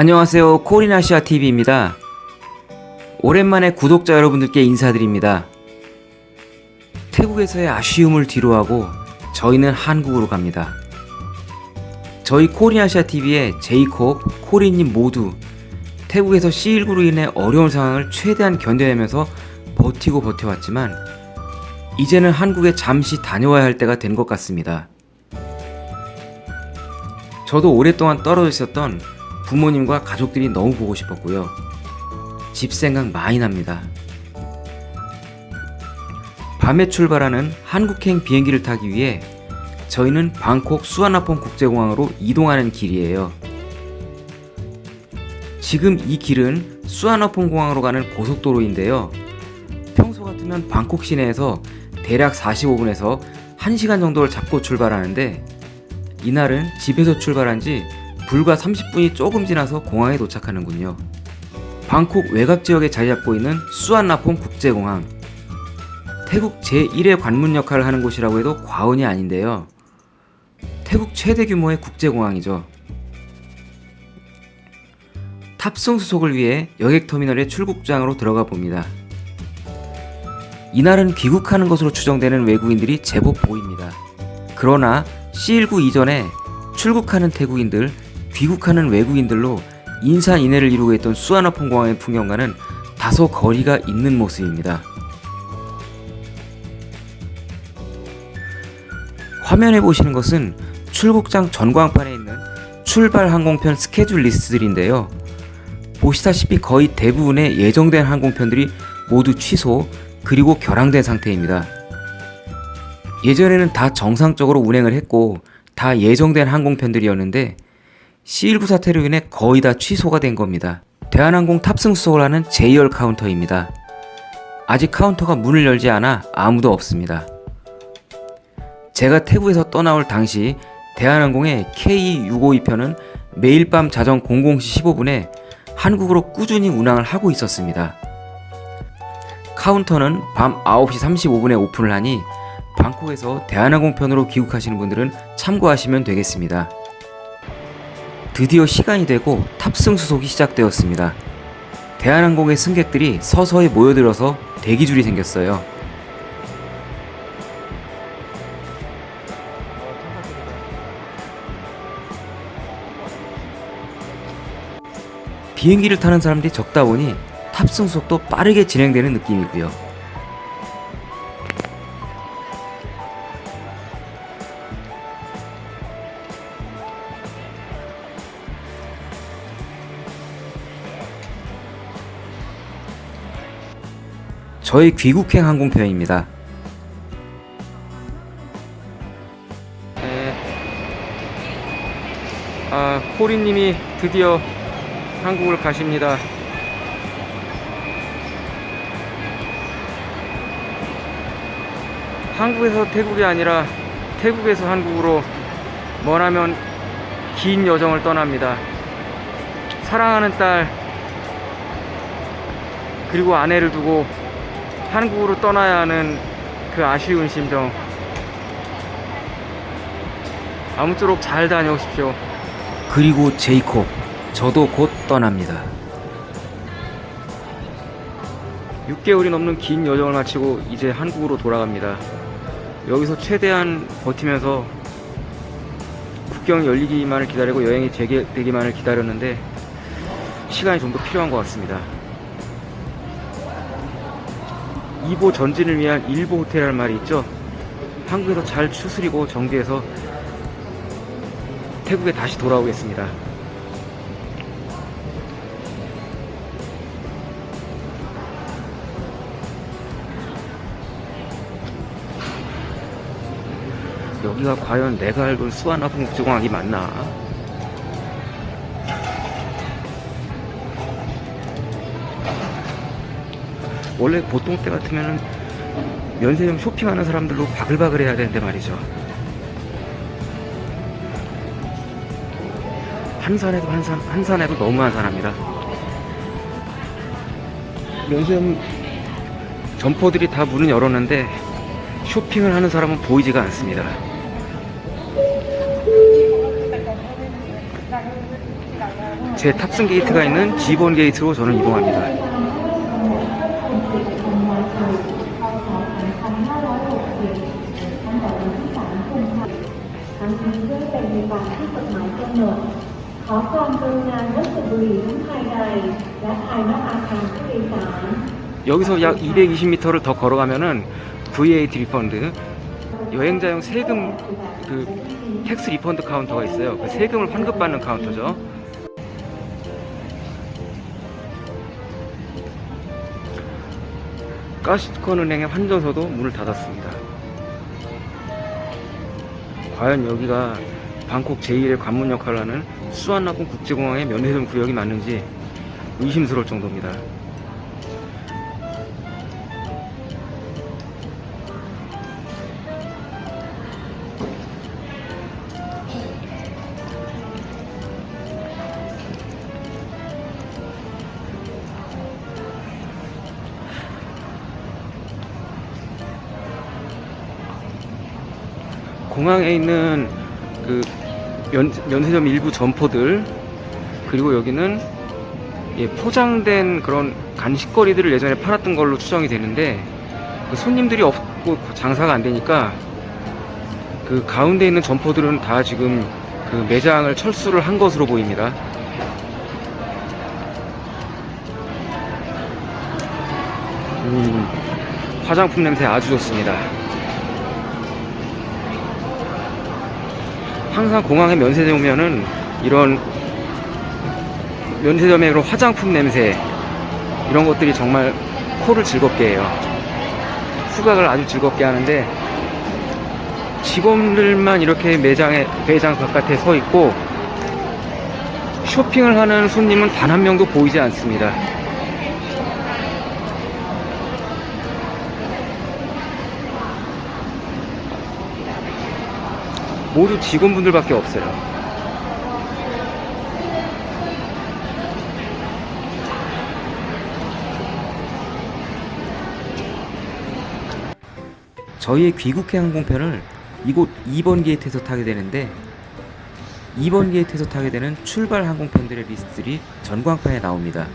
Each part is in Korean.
안녕하세요. 코리나시아TV입니다. 오랜만에 구독자 여러분들께 인사드립니다. 태국에서의 아쉬움을 뒤로하고 저희는 한국으로 갑니다. 저희 코리나시아TV의 제이콥, 코리님 모두 태국에서 C19로 인해 어려운 상황을 최대한 견뎌내면서 버티고 버텨왔지만 이제는 한국에 잠시 다녀와야 할 때가 된 것 같습니다. 저도 오랫동안 떨어져 있었던 부모님과 가족들이 너무 보고 싶었고요. 집 생각 많이 납니다. 밤에 출발하는 한국행 비행기를 타기 위해 저희는 방콕 수완나폰 국제공항으로 이동하는 길이에요. 지금 이 길은 수완나폰 공항으로 가는 고속도로인데요. 평소 같으면 방콕 시내에서 대략 45분에서 1시간 정도를 잡고 출발하는데 이날은 집에서 출발한 지 불과 30분이 조금 지나서 공항에 도착하는군요. 방콕 외곽 지역에 자리 잡고 있는 수완나폰 국제공항. 태국 제1의 관문 역할을 하는 곳이라고 해도 과언이 아닌데요. 태국 최대 규모의 국제공항이죠. 탑승 수속을 위해 여객터미널의 출국장으로 들어가 봅니다. 이날은 귀국하는 것으로 추정되는 외국인들이 제법 보입니다. 그러나 C19 이전에 출국하는 태국인들, 귀국하는 외국인들로 인산인해를 이루고 있던 수아나폰 공항의 풍경과는 다소 거리가 있는 모습입니다. 화면에 보시는 것은 출국장 전광판에 있는 출발 항공편 스케줄 리스트들인데요. 보시다시피 거의 대부분의 예정된 항공편들이 모두 취소 그리고 결항된 상태입니다. 예전에는 다 정상적으로 운행을 했고 다 예정된 항공편들이었는데 C19 사태로 인해 거의 다 취소가 된 겁니다. 대한항공 탑승 수속을 하는 J열 카운터입니다. 아직 카운터가 문을 열지 않아 아무도 없습니다. 제가 태국에서 떠나올 당시 대한항공의 KE652편은 매일 밤 자정 00시 15분에 한국으로 꾸준히 운항을 하고 있었습니다. 카운터는 밤 9시 35분에 오픈을 하니 방콕에서 대한항공편으로 귀국하시는 분들은 참고하시면 되겠습니다. 드디어 시간이 되고 탑승 수속이 시작되었습니다. 대한항공의 승객들이 서서히 모여들어서 대기줄이 생겼어요. 비행기를 타는 사람들이 적다 보니 탑승 수속도 빠르게 진행되는 느낌이고요. 저희 귀국행 항공편입니다. 네. 아, 코리님이 드디어 한국을 가십니다. 한국에서 태국이 아니라 태국에서 한국으로 머나면 긴 여정을 떠납니다. 사랑하는 딸 그리고 아내를 두고 한국으로 떠나야 하는 그 아쉬운 심정. 아무쪼록 잘 다녀오십시오. 그리고 제이콥 저도 곧 떠납니다. 6개월이 넘는 긴 여정을 마치고 이제 한국으로 돌아갑니다. 여기서 최대한 버티면서 국경 열리기만을 기다리고 여행이 재개되기만을 기다렸는데 시간이 좀 더 필요한 것 같습니다 2보 전진을 위한 1보 호텔이라는 말이 있죠. 한국에서 잘 추스리고 정비해서 태국에 다시 돌아오겠습니다. 여기가 과연 내가 알던 수완나풍 국제공항이 맞나 원래 보통 때 같으면은 면세점 쇼핑하는 사람들로 바글바글 해야 되는데 말이죠. 한산해도 한산, 한산해도 너무 한산합니다 면세점 점포들이 다 문을 열었는데 쇼핑을 하는 사람은 보이지가 않습니다. 제 탑승 게이트가 있는 G번 게이트로 저는 이동합니다. 여기서 약 220m를 더 걸어가면은 VAT refund 여행자용 세금 그 tax refund 카운터가 있어요. 그 세금을 환급받는 카운터죠. 카시콘 은행의 환전소도 문을 닫았습니다. 과연 여기가 방콕 제1의 관문 역할을 하는 수완나품 국제공항의 면세점 구역이 맞는지 의심스러울 정도입니다. 공항에 있는 그 면, 면세점 일부 점포들 그리고 여기는 예, 포장된 그런 간식거리들을 예전에 팔았던 걸로 추정이 되는데 그 손님들이 없고 장사가 안 되니까 그 가운데 있는 점포들은 다 지금 그 매장을 철수를 한 것으로 보입니다. 음, 화장품 냄새 아주 좋습니다. 항상 공항에 면세점 오면은 이런 면세점의 그런 화장품 냄새 이런 것들이 정말 코를 즐겁게 해요. 후각을 아주 즐겁게 하는데 직원들만 이렇게 매장에 매장 바깥에 서 있고 쇼핑을 하는 손님은 단 한 명도 보이지 않습니다. 모두 직원분들밖에 없어요. 저희의 귀국해 항공편을 이곳 2번 게이트에서 타게 되는데 2번 게이트에서 타게 되는 출발 항공편들의 리스트들이 전광판에 나옵니다.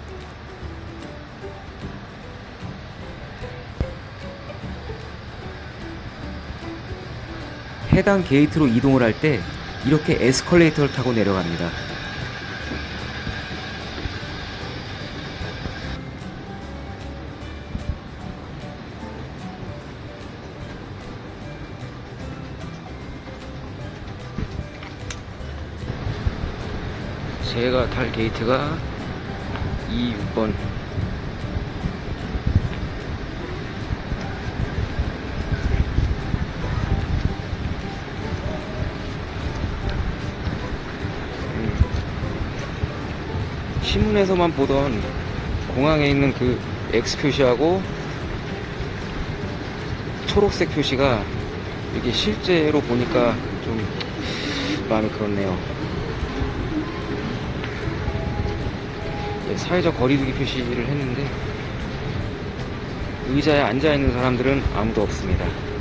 해당 게이트로 이동을 할 때 이렇게 에스컬레이터를 타고 내려갑니다. 제가 탈 게이트가 2, 6번 신문에서만 보던 공항에 있는 그 X 표시하고 초록색 표시가 이게 실제로 보니까 좀 마음이 그렇네요. 예, 사회적 거리두기 표시를 했는데 의자에 앉아 있는 사람들은 아무도 없습니다.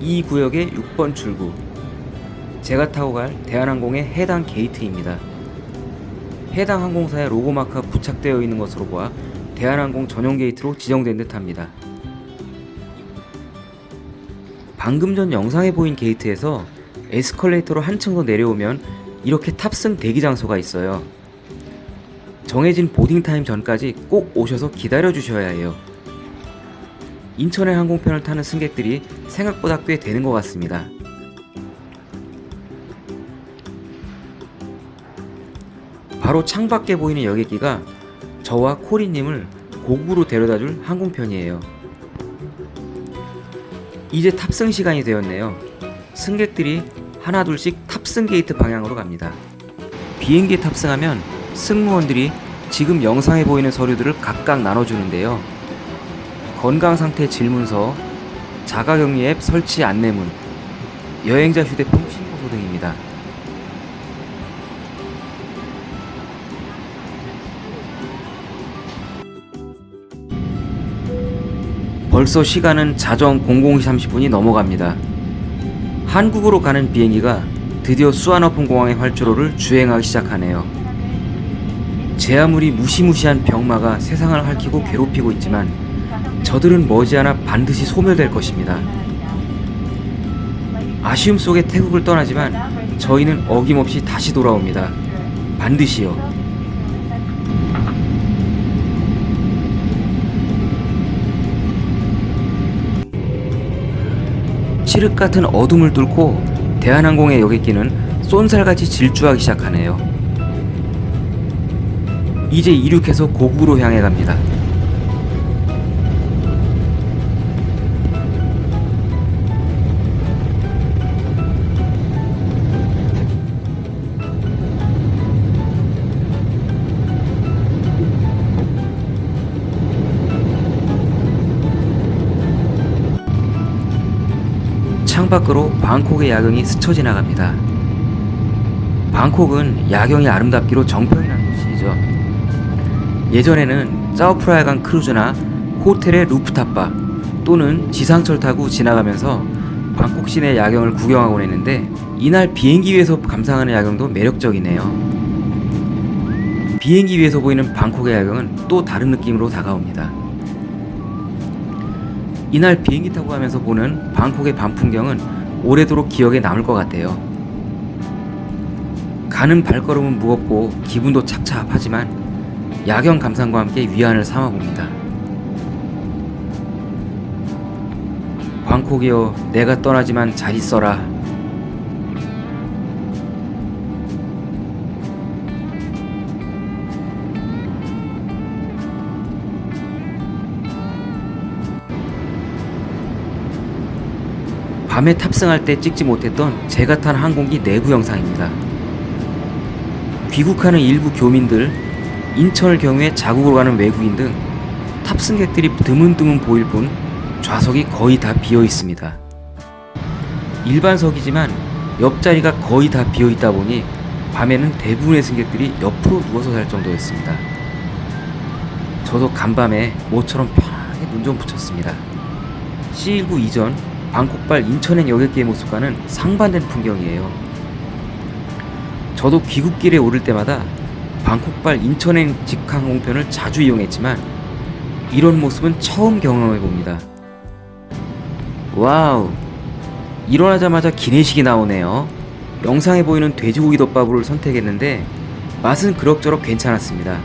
이 구역의 6번 출구. 제가 타고 갈 대한항공의 해당 게이트입니다. 해당 항공사의 로고마크가 부착되어 있는 것으로 보아 대한항공 전용 게이트로 지정된 듯 합니다. 방금 전 영상에 보인 게이트에서 에스컬레이터로 한층 더 내려오면 이렇게 탑승 대기 장소가 있어요. 정해진 boarding time 전까지 꼭 오셔서 기다려 주셔야 해요. 인천행 항공편을 타는 승객들이 생각보다 꽤 되는 것 같습니다. 바로 창밖에 보이는 여객기가 저와 코리님을 고국으로 데려다줄 항공편이에요. 이제 탑승 시간이 되었네요. 승객들이 하나둘씩 탑승 게이트 방향으로 갑니다. 비행기에 탑승하면 승무원들이 지금 영상에 보이는 서류들을 각각 나눠주는데요. 건강상태 질문서, 자가격리 앱 설치 안내문, 여행자 휴대폰 신고소 등입니다. 벌써 시간은 자정 00시 30분이 넘어갑니다. 한국으로 가는 비행기가 드디어 수완어폰공항의 활주로를 주행하기 시작하네요. 제 아무리 무시무시한 병마가 세상을 핥히고 괴롭히고 있지만 저들은 머지않아 반드시 소멸될 것입니다. 아쉬움 속에 태국을 떠나지만 저희는 어김없이 다시 돌아옵니다. 반드시요. 칠흑 같은 어둠을 뚫고 대한항공의 여객기는 쏜살같이 질주하기 시작하네요. 이제 이륙해서 고국으로 향해 갑니다. 창밖으로 방콕의 야경이 스쳐 지나갑니다. 방콕은 야경이 아름답기로 정평이 난 도시이죠. 예전에는 짜오프라야간 크루즈나 호텔의 루프탑바 또는 지상철 타고 지나가면서 방콕 시내 야경을 구경하곤 했는데 이날 비행기 위에서 감상하는 야경도 매력적이네요. 비행기 위에서 보이는 방콕의 야경은 또 다른 느낌으로 다가옵니다. 이날 비행기 타고 가면서 보는 방콕의 밤 풍경은 오래도록 기억에 남을 것 같아요. 가는 발걸음은 무겁고 기분도 착잡하지만 야경 감상과 함께 위안을 삼아 봅니다. 방콕이여 내가 떠나지만 잘 있어라. 밤에 탑승할 때 찍지 못했던 제가 탄 항공기 내부 영상입니다. 귀국하는 일부 교민들, 인천을 경유해 자국으로 가는 외국인 등 탑승객들이 드문드문 보일 뿐 좌석이 거의 다 비어 있습니다. 일반석이지만 옆자리가 거의 다 비어 있다 보니 밤에는 대부분의 승객들이 옆으로 누워서 잘 정도였습니다. 저도 간밤에 모처럼 편하게 눈 좀 붙였습니다. C19 이전 방콕발 인천행 여객기의 모습과는 상반된 풍경이에요. 저도 귀국길에 오를 때마다 방콕발 인천행 직항공편을 자주 이용했지만 이런 모습은 처음 경험해 봅니다. 와우! 일어나자마자 기내식이 나오네요. 영상에 보이는 돼지고기 덮밥을 선택했는데 맛은 그럭저럭 괜찮았습니다.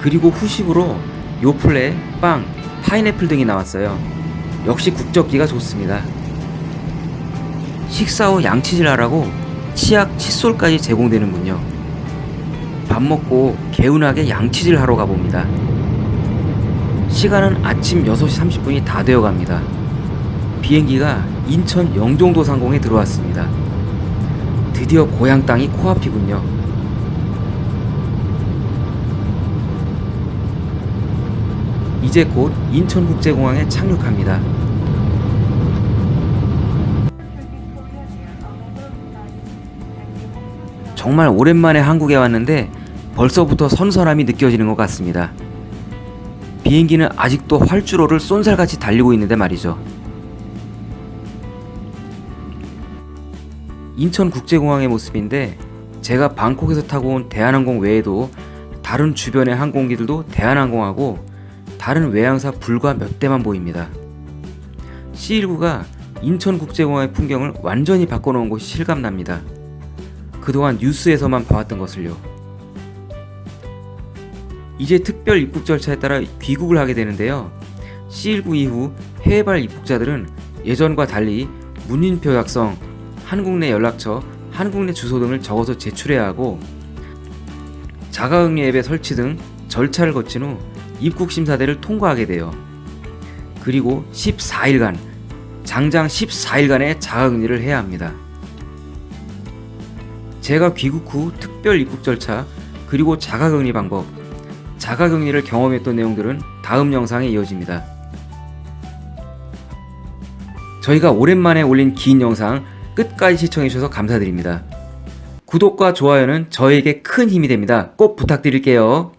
그리고 후식으로 요플레, 빵, 파인애플 등이 나왔어요. 역시 국적기가 좋습니다. 식사 후 양치질 하라고 치약 칫솔까지 제공되는군요. 밥 먹고 개운하게 양치질 하러 가봅니다. 시간은 아침 6시 30분이 다 되어 갑니다. 비행기가 인천 영종도 상공에 들어왔습니다. 드디어 고향 땅이 코앞이군요. 이제 곧 인천국제공항에 착륙합니다. 정말 오랜만에 한국에 왔는데 벌써부터 선선함이 느껴지는 것 같습니다. 비행기는 아직도 활주로를 쏜살같이 달리고 있는데 말이죠. 인천국제공항의 모습인데 제가 방콕에서 타고 온 대한항공 외에도 다른 주변의 항공기들도 대한항공하고 다른 외항사 불과 몇 대만 보입니다. C19가 인천국제공항의 풍경을 완전히 바꿔놓은 곳이 실감납니다. 그동안 뉴스에서만 봐왔던 것을요. 이제 특별 입국 절차에 따라 귀국을 하게 되는데요. C19 이후 해외발 입국자들은 예전과 달리 문인표 작성, 한국 내 연락처, 한국 내 주소 등을 적어서 제출해야 하고 자가격리 앱의 설치 등 절차를 거친 후 입국 심사대를 통과하게 돼요. 그리고 14일간 장장 14일간의 자가격리를 해야 합니다. 제가 귀국 후 특별 입국 절차 그리고 자가격리 방법 자가격리를 경험했던 내용들은 다음 영상에 이어집니다. 저희가 오랜만에 올린 긴 영상 끝까지 시청해주셔서 감사드립니다. 구독과 좋아요는 저에게 큰 힘이 됩니다. 꼭 부탁드릴게요.